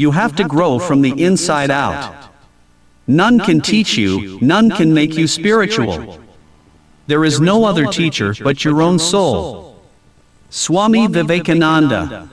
You have to grow from the inside out. None can teach you, none can make you spiritual. There is no other teacher but your own soul. Swami Vivekananda